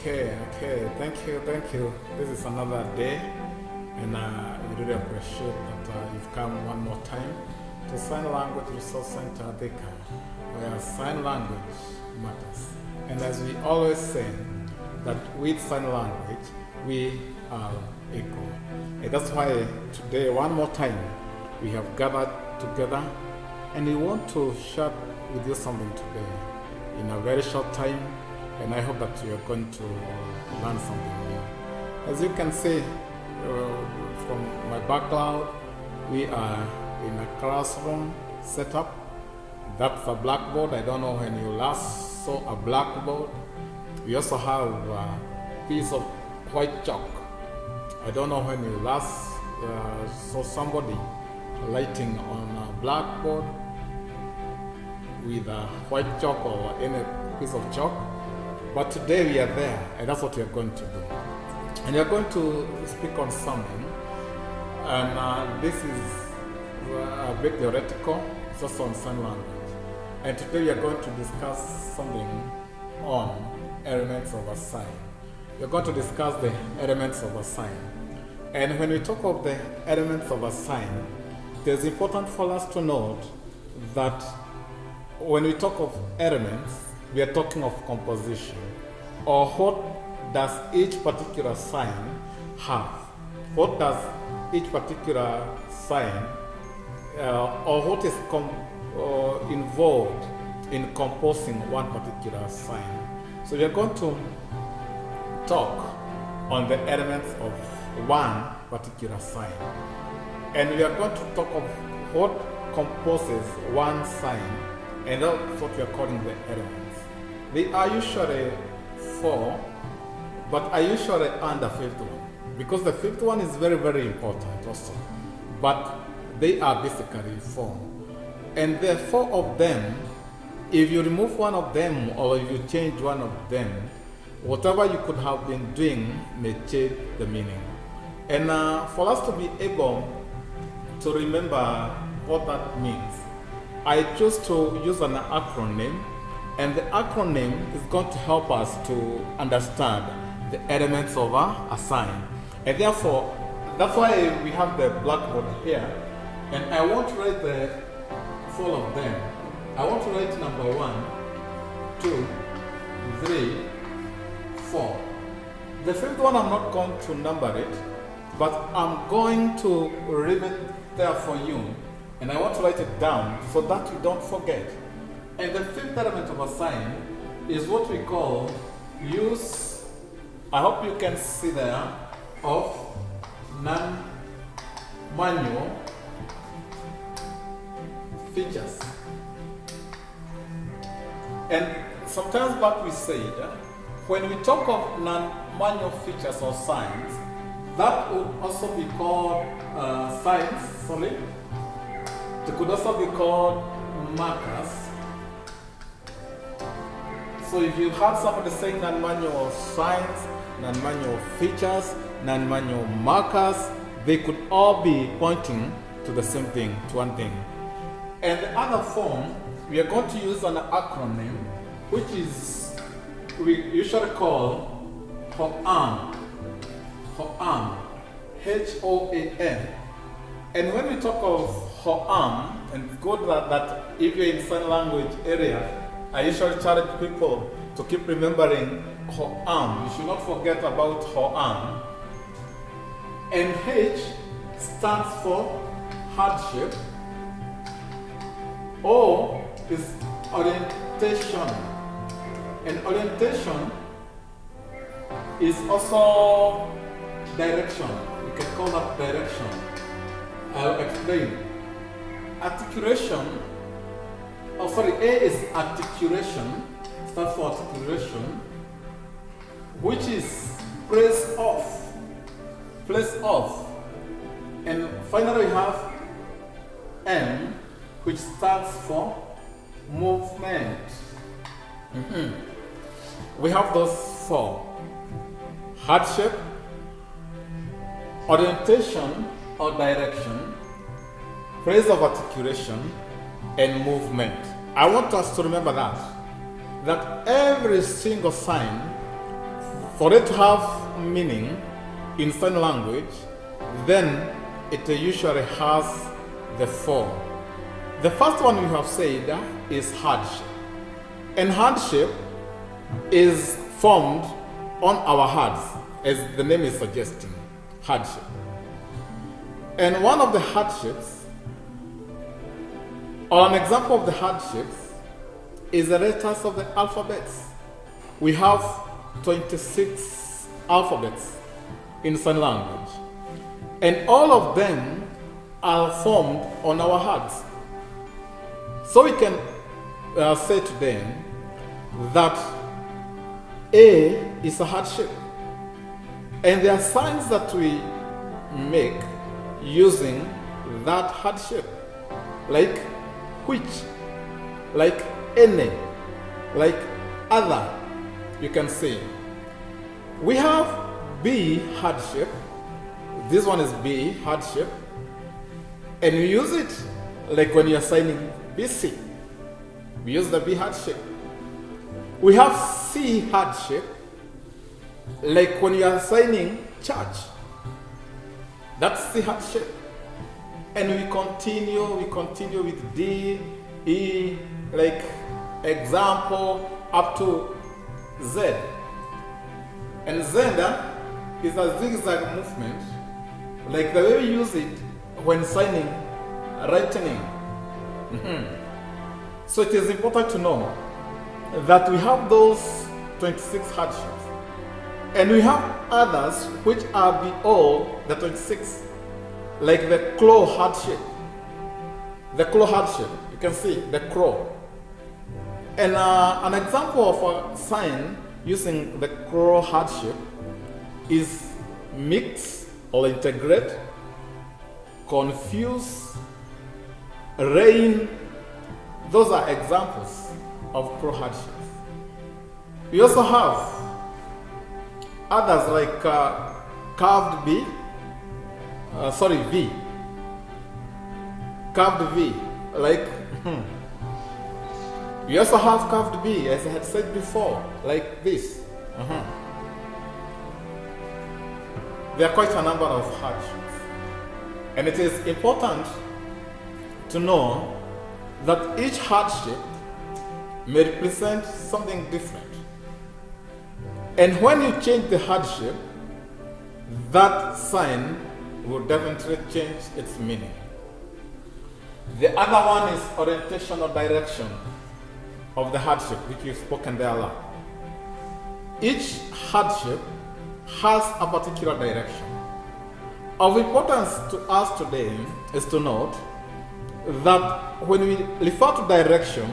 Okay, okay. Thank you, thank you. This is another day, and uh, we really appreciate that uh, you've come one more time to Sign Language Resource Center Thika, where sign language matters. And as we always say, that with sign language, we are equal. And that's why today, one more time, we have gathered together, and we want to share with you something today in a very short time and I hope that you are going to learn something new. As you can see uh, from my background, we are in a classroom setup. That's a blackboard. I don't know when you last saw a blackboard. We also have a piece of white chalk. I don't know when you last uh, saw somebody writing on a blackboard with a white chalk or any piece of chalk. But today we are there, and that's what we are going to do. And we are going to speak on something, and uh, this is uh, a bit theoretical, it's also on sign language. And today we are going to discuss something on elements of a sign. We are going to discuss the elements of a sign. And when we talk of the elements of a sign, it is important for us to note that when we talk of elements, we are talking of composition. Or what does each particular sign have? What does each particular sign uh, or what is uh, involved in composing one particular sign? So we are going to talk on the elements of one particular sign. And we are going to talk of what composes one sign and that's what we are calling the elements they are usually four, but I usually under fifth one because the fifth one is very, very important also. But they are basically four. And there are four of them. If you remove one of them or if you change one of them, whatever you could have been doing may change the meaning. And uh, for us to be able to remember what that means, I chose to use an acronym and the acronym is going to help us to understand the elements of a, a sign. And therefore, that's why we have the blackboard here. And I want to write the four of them. I want to write number one, two, three, four. The fifth one I'm not going to number it, but I'm going to leave it there for you. And I want to write it down so that you don't forget. And the fifth element of a sign is what we call use, I hope you can see there, of non-manual features. And sometimes what we said, when we talk of non-manual features or signs, that would also be called uh, signs, sorry. It could also be called markers so if you had somebody saying non-manual signs, non-manual features, non-manual markers, they could all be pointing to the same thing, to one thing. And the other form, we are going to use an acronym, which is, we usually call HOAM. HOAM. H-O-A-M. And when we talk of HOAM, and good that, that if you're in sign language area, I usually challenge people to keep remembering Ho'am. You should not forget about Ho'am. And H stands for handshape. O is orientation. And orientation is also direction. You can call that direction. I'll explain. Articulation oh sorry, A is articulation, stands for articulation, which is place off, place off. And finally we have M, which stands for movement. Mm -hmm. We have those four. Handshape, orientation or direction, place of articulation, and movement. I want us to remember that. That every single sign for it to have meaning in sign language, then it usually has the form. The first one we have said is handshape. And handshape is formed on our hearts, as the name is suggesting handshape. And one of the handshapes, or an example of the handshapes, is the letters of the alphabets. We have 26 alphabets in sign language, and all of them are formed on our hearts. So we can uh, say to them that A is a handshape, and there are signs that we make using that handshape, like which, like any, like other, you can say. We have B handshape. This one is B handshape. And we use it like when you're signing BC. We use the B handshape. We have C handshape, like when you are signing church. That's the handshape. And we continue, we continue with D, E, like example up to Z. And Z is a zigzag movement, like the way we use it when signing, writing. Mm -hmm. So it is important to know that we have those 26 handshapes. And we have others which are beyond the 26, like the claw handshape. The claw handshape, you can see the claw. And uh, an example of a sign using the claw handshape is mix or integrate, confuse, rain. Those are examples of pro handshapes. We also have others like uh, carved B, uh, sorry, V. Carved V, like, hmm. we also have carved B, as I had said before, like this. Uh -huh there are quite a number of handshapes. And it is important to know that each handshape may represent something different. And when you change the handshape, that sign will definitely change its meaning. The other one is orientation or direction of the handshape, which you've spoken there a lot. Each handshape has a particular direction. Of importance to us today is to note that when we refer to direction,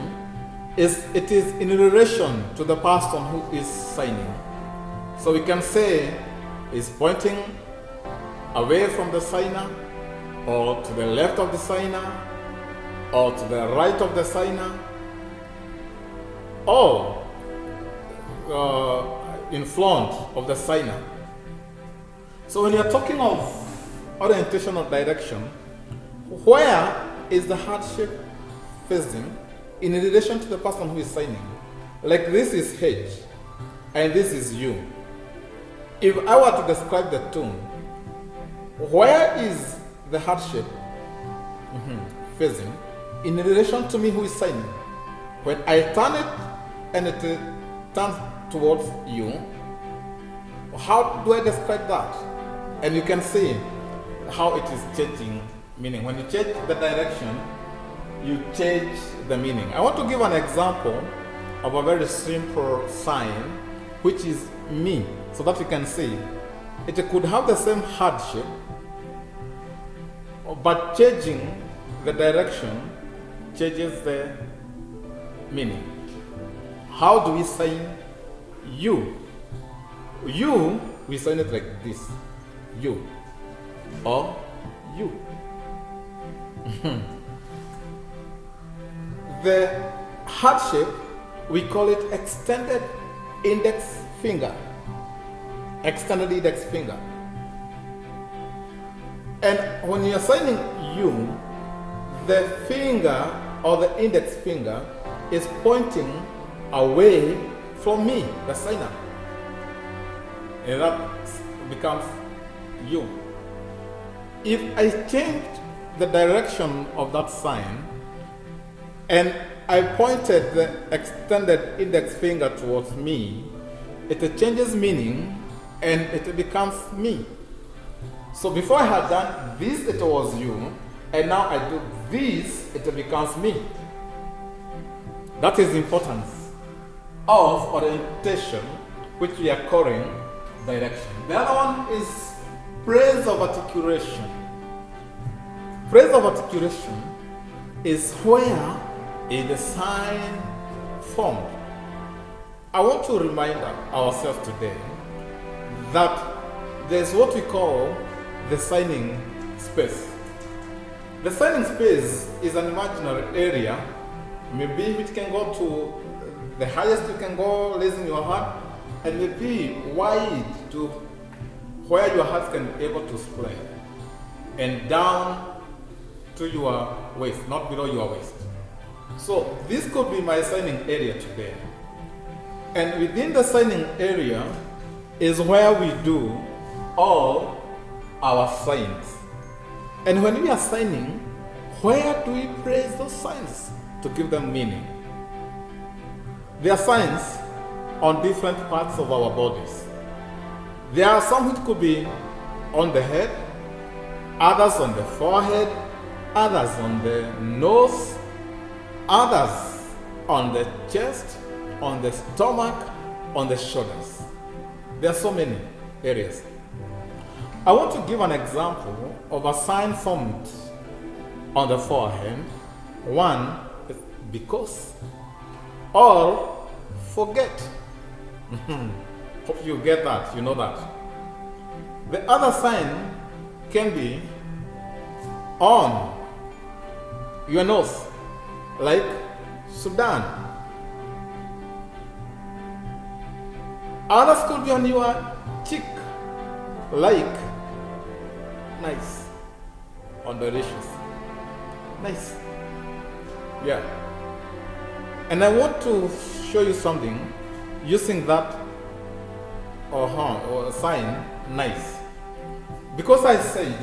is it is in relation to the person who is signing. So we can say is pointing away from the signer or to the left of the signer or to the right of the signer or uh, in front of the signer. So when you're talking of orientation or direction, where is the handshape facing in relation to the person who is signing? Like this is H and this is U. If I were to describe the tune, where is the handshape mm -hmm, facing in relation to me who is signing? When I turn it and it turns towards you, how do I describe that? And you can see how it is changing meaning. When you change the direction, you change the meaning. I want to give an example of a very simple sign, which is me, so that you can see it could have the same handshape, but changing the direction changes the meaning. How do we sign you. You, we sign it like this. You. Or you. the handshape, we call it extended index finger. Extended index finger. And when you're signing you, the finger or the index finger is pointing away from me, the signer. and that becomes you. If I change the direction of that sign and I pointed the extended index finger towards me, it changes meaning and it becomes me. So before I had done this, it was you, and now I do this, it becomes me. That is the importance of orientation, which we are calling direction. The other one is place of articulation. Phrase of articulation is where the sign formed. I want to remind ourselves today that there's what we call the signing space. The signing space is an imaginary area, maybe it can go to the highest you can go, raising your heart, and maybe wide to where your heart can be able to spread, and down to your waist, not below your waist. So this could be my signing area today. And within the signing area is where we do all our signs. And when we are signing, where do we place those signs to give them meaning? There are signs on different parts of our bodies. There are some which could be on the head, others on the forehead, others on the nose, others on the chest, on the stomach, on the shoulders. There are so many areas. I want to give an example of a sign formed on the forehead. One because or forget. Hope you get that, you know that. The other sign can be on your nose, like Sudan. Others could be on your cheek, like nice, on delicious, nice. Yeah. And I want to show you something using that or, huh, or sign nice. Because I said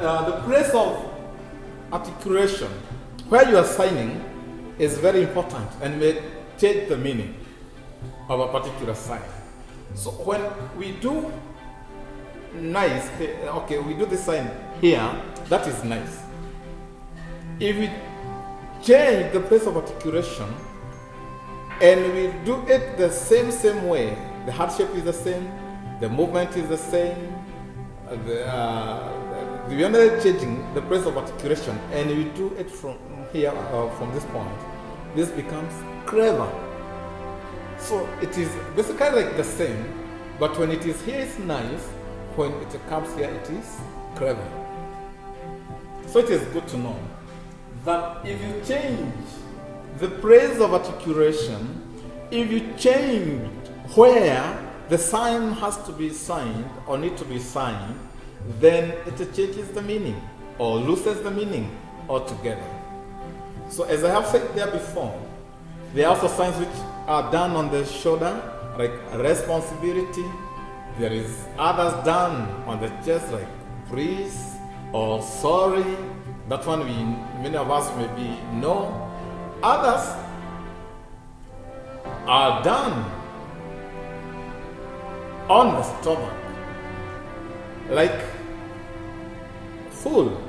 uh, the place of articulation where you are signing is very important and may change the meaning of a particular sign. So when we do nice, okay, we do the sign here, that is nice. If we change the place of articulation and we do it the same, same way, the handshape is the same, the movement is the same, the, uh, we are not changing the place of articulation and we do it from here, uh, from this point, this becomes clever. So it is basically like the same, but when it is here, it's nice. When it comes here, it is clever. So it is good to know that if you change the place of articulation, if you change where the sign has to be signed or need to be signed, then it changes the meaning or loses the meaning altogether. So as I have said there before, there are also signs which are done on the shoulder, like responsibility. There is others done on the chest, like please or sorry. That one we many of us maybe know. Others are done on the stomach, like full,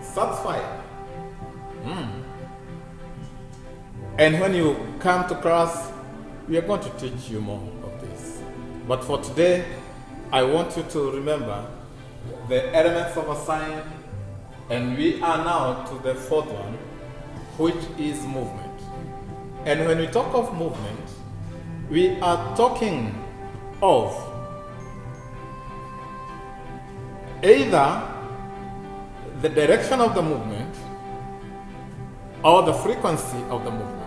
satisfied. Mm. And when you come to class, we are going to teach you more of this. But for today, I want you to remember the elements of a sign, and we are now to the fourth one, which is movement. And when we talk of movement, we are talking of either the direction of the movement or the frequency of the movement.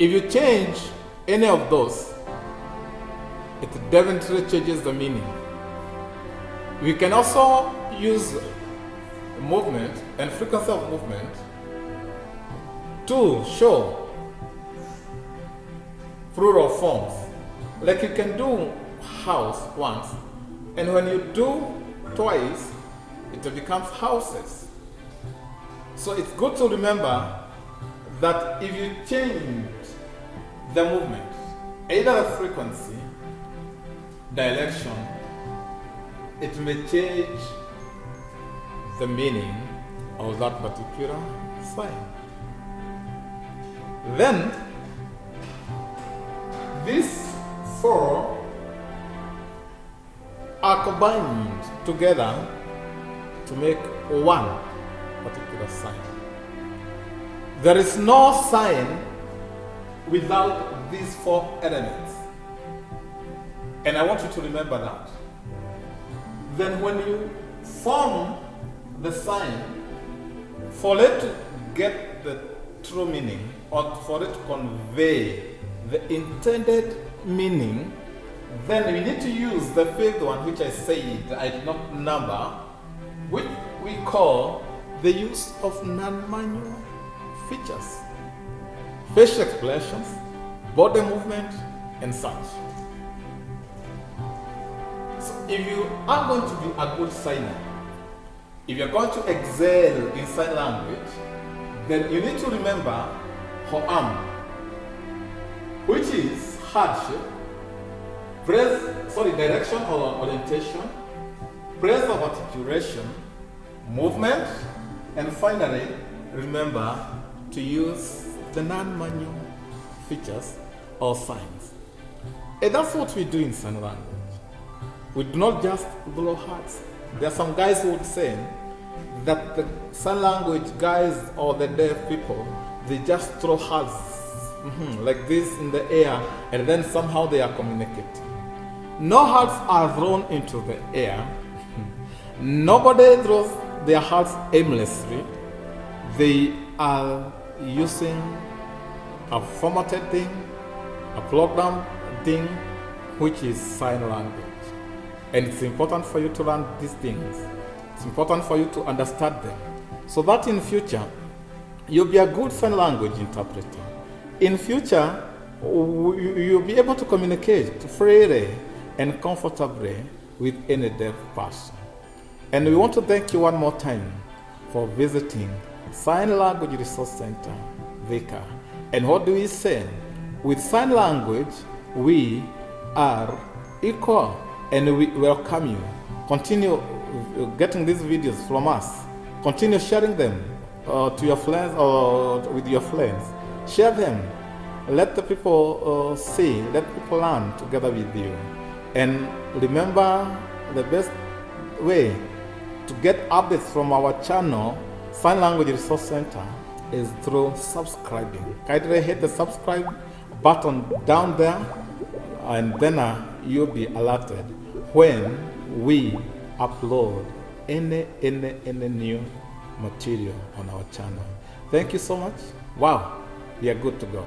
If you change any of those, it definitely changes the meaning. We can also use movement and frequency of movement to show plural forms. Like you can do house once, and when you do twice, it becomes houses. So it's good to remember that if you change the movement, either the frequency, direction, it may change the meaning of that particular sign. Then, these four are combined together to make one particular sign. There is no sign without these four elements. And I want you to remember that. Then, when you form the sign, for it to get the true meaning or for it to convey the intended meaning, then we need to use the fifth one, which I said I did not number, which we call the use of non-manual features, facial expressions, body movement, and such. So if you are going to be a good signer, if you're going to excel in sign language, then you need to remember Ho'am, which is handshape, praise, sorry, direction or orientation, place of articulation, movement, and finally, remember to use the non-manual features or signs. And that's what we do in sign language. We do not just blow hearts. There are some guys who would say that the sign language guys or the deaf people, they just throw hearts mhm, like this in the air and then somehow they are communicating. No hearts are thrown into the air. Nobody throws their hearts aimlessly. They are using a formatted thing, a program thing, which is sign language. And it's important for you to learn these things. It's important for you to understand them. So that in future, you'll be a good sign language interpreter. In future, you'll be able to communicate freely and comfortably with any deaf person. And we want to thank you one more time for visiting Sign Language Resource Center, Thika. And what do we say? With sign language, we are equal and we welcome you. Continue uh, getting these videos from us. Continue sharing them uh, to your friends or with your friends. Share them. Let the people uh, see, let people learn together with you. And remember the best way to get updates from our channel, Sign Language Resource Center, is through subscribing. Kindly hit the subscribe button down there, and then uh, you'll be alerted when we upload any any any new material on our channel. Thank you so much. Wow, we are good to go.